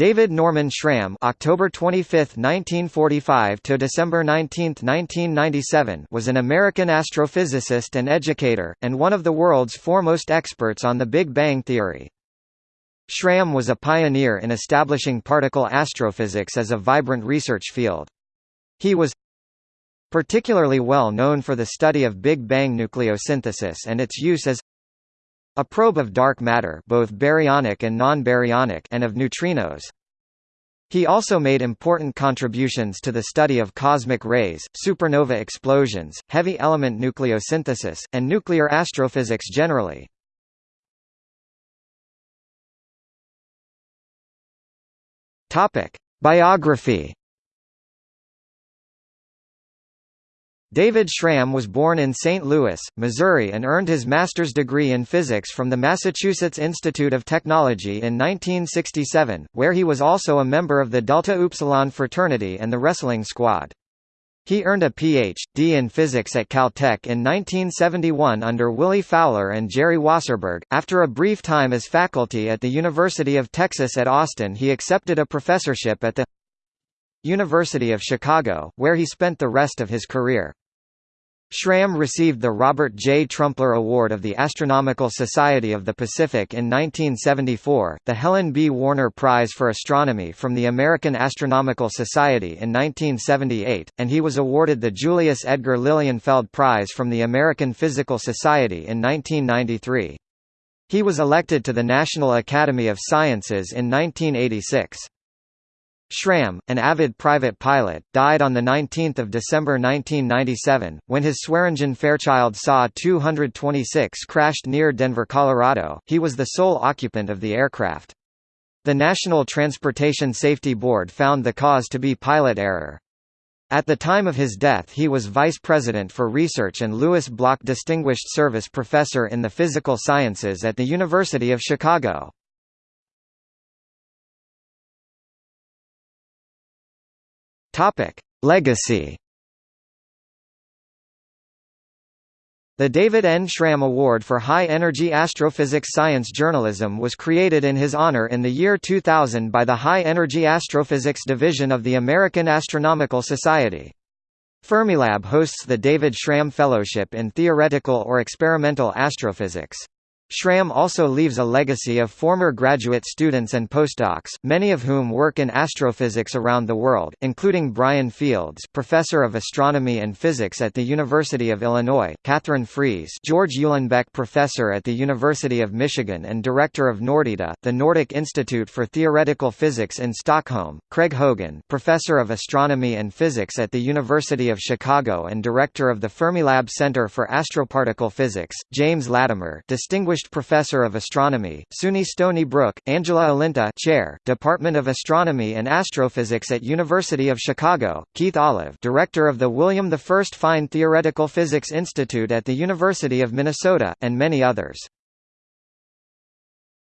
David Norman Schramm October 25, 1945 to December 19, 1997 was an American astrophysicist and educator, and one of the world's foremost experts on the Big Bang theory. Schramm was a pioneer in establishing particle astrophysics as a vibrant research field. He was particularly well known for the study of Big Bang nucleosynthesis and its use as a probe of dark matter both baryonic and non-baryonic and of neutrinos. He also made important contributions to the study of cosmic rays, supernova explosions, heavy element nucleosynthesis, and nuclear astrophysics generally. Biography David Schramm was born in St. Louis, Missouri and earned his master's degree in physics from the Massachusetts Institute of Technology in 1967, where he was also a member of the Delta Upsilon fraternity and the wrestling squad. He earned a Ph.D. in physics at Caltech in 1971 under Willie Fowler and Jerry Wasserburg. After a brief time as faculty at the University of Texas at Austin, he accepted a professorship at the University of Chicago, where he spent the rest of his career. Schramm received the Robert J. Trumpler Award of the Astronomical Society of the Pacific in 1974, the Helen B. Warner Prize for Astronomy from the American Astronomical Society in 1978, and he was awarded the Julius Edgar Lilienfeld Prize from the American Physical Society in 1993. He was elected to the National Academy of Sciences in 1986. Schramm, an avid private pilot, died on 19 December 1997, when his Swearingen Fairchild SA 226 crashed near Denver, Colorado. He was the sole occupant of the aircraft. The National Transportation Safety Board found the cause to be pilot error. At the time of his death he was Vice President for Research and Louis Block Distinguished Service Professor in the Physical Sciences at the University of Chicago. Topic: Legacy. The David N. Schramm Award for High Energy Astrophysics Science Journalism was created in his honor in the year 2000 by the High Energy Astrophysics Division of the American Astronomical Society. Fermilab hosts the David Schramm Fellowship in Theoretical or Experimental Astrophysics. Schramm also leaves a legacy of former graduate students and postdocs, many of whom work in astrophysics around the world, including Brian Fields, professor of astronomy and physics at the University of Illinois, Katherine Freese, George Uhlenbeck professor at the University of Michigan and director of Nordita, the Nordic Institute for Theoretical Physics in Stockholm, Craig Hogan, professor of astronomy and physics at the University of Chicago and director of the Fermilab Center for Astroparticle Physics, James Lattimer, distinguished Distinguished Professor of Astronomy, SUNY Stony Brook, Angela Olinto Chair, Department of Astronomy and Astrophysics at University of Chicago, Keith Olive Director of the William I Fine Theoretical Physics Institute at the University of Minnesota, and many others.